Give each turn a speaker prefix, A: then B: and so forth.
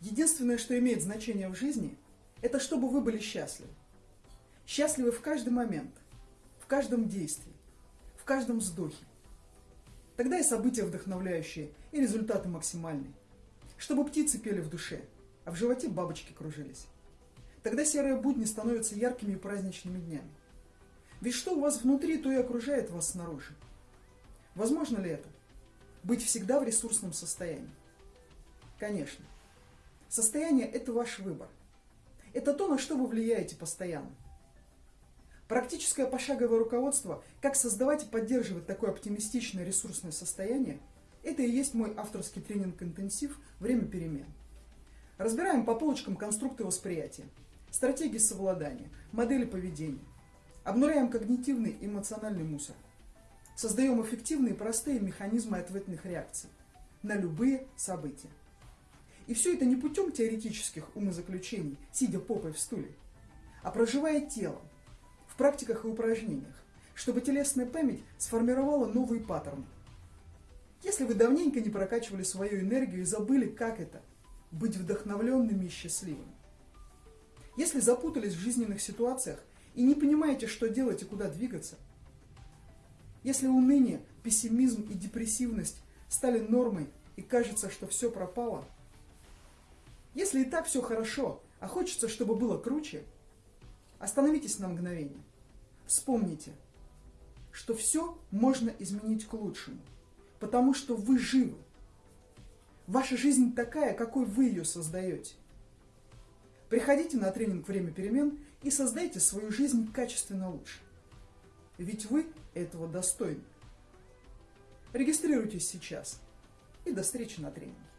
A: Единственное, что имеет значение в жизни, это чтобы вы были счастливы. Счастливы в каждый момент, в каждом действии, в каждом вздохе. Тогда и события вдохновляющие, и результаты максимальные. Чтобы птицы пели в душе, а в животе бабочки кружились. Тогда серые будни становятся яркими и праздничными днями. Ведь что у вас внутри, то и окружает вас снаружи. Возможно ли это? Быть всегда в ресурсном состоянии? Конечно. Состояние – это ваш выбор. Это то, на что вы влияете постоянно. Практическое пошаговое руководство, как создавать и поддерживать такое оптимистичное ресурсное состояние, это и есть мой авторский тренинг-интенсив «Время перемен». Разбираем по полочкам конструкты восприятия, стратегии совладания, модели поведения. Обнуляем когнитивный и эмоциональный мусор. Создаем эффективные и простые механизмы ответных реакций на любые события. И все это не путем теоретических умозаключений, сидя попой в стуле, а проживая телом, в практиках и упражнениях, чтобы телесная память сформировала новые паттерны. Если вы давненько не прокачивали свою энергию и забыли, как это – быть вдохновленными и счастливыми. Если запутались в жизненных ситуациях и не понимаете, что делать и куда двигаться. Если уныние, пессимизм и депрессивность стали нормой и кажется, что все пропало – если и так все хорошо, а хочется, чтобы было круче, остановитесь на мгновение. Вспомните, что все можно изменить к лучшему, потому что вы живы. Ваша жизнь такая, какой вы ее создаете. Приходите на тренинг «Время перемен» и создайте свою жизнь качественно лучше. Ведь вы этого достойны. Регистрируйтесь сейчас. И до встречи на тренинге.